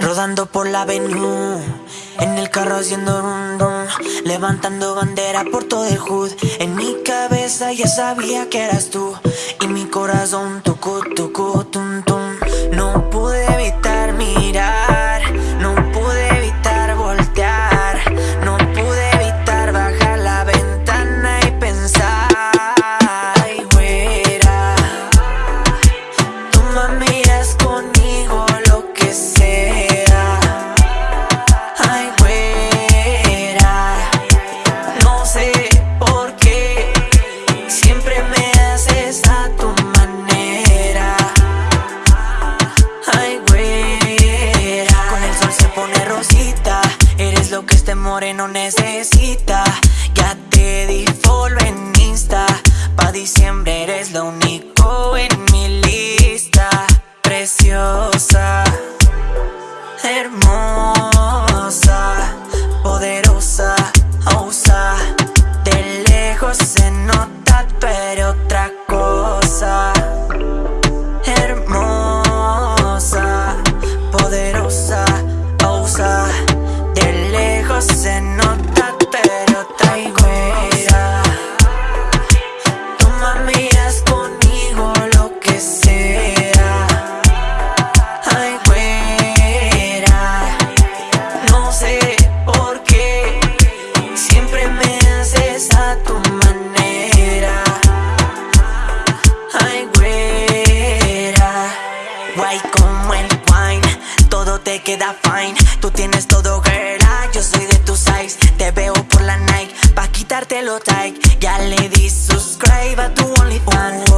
Rodando por la avenue En el carro haciendo rum rum Levantando bandera por todo el hood. En mi cabeza ya sabía que eras tú Y mi corazón tucu tucu tum tum que este moreno necesita. Ya te di follow en Insta. Pa' diciembre eres lo único en mi lista. Preciosa Hermosa Guay como el wine, todo te queda fine. Tú tienes todo, girl. ah, Yo soy de tu size. Te veo por la night, pa' quitarte lo tight. Ya le di subscribe a tu OnlyFans.